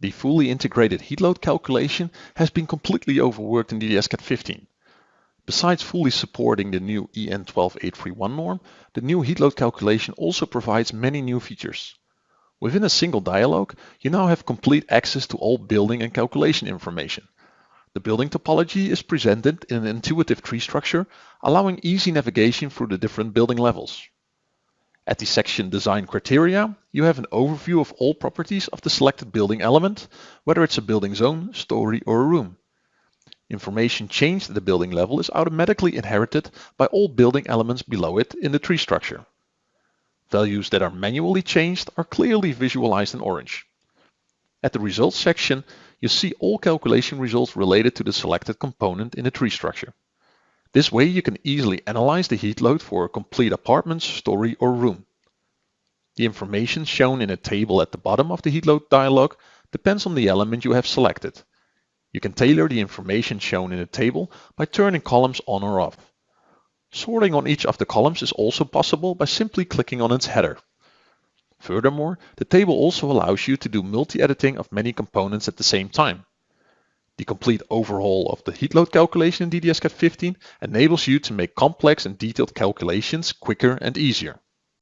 The fully integrated heat load calculation has been completely overworked in DDS-CAD 15. Besides fully supporting the new EN 12831 norm, the new heat load calculation also provides many new features. Within a single dialog, you now have complete access to all building and calculation information. The building topology is presented in an intuitive tree structure, allowing easy navigation through the different building levels. At the section Design Criteria, you have an overview of all properties of the selected building element, whether it's a building zone, story, or a room. Information changed at the building level is automatically inherited by all building elements below it in the tree structure. Values that are manually changed are clearly visualized in orange. At the results section, you see all calculation results related to the selected component in the tree structure. This way you can easily analyze the heat load for a complete apartment, story or room. The information shown in a table at the bottom of the heat load dialog depends on the element you have selected. You can tailor the information shown in a table by turning columns on or off. Sorting on each of the columns is also possible by simply clicking on its header. Furthermore, the table also allows you to do multi-editing of many components at the same time. The complete overhaul of the heat load calculation in DDS-CAD 15 enables you to make complex and detailed calculations quicker and easier.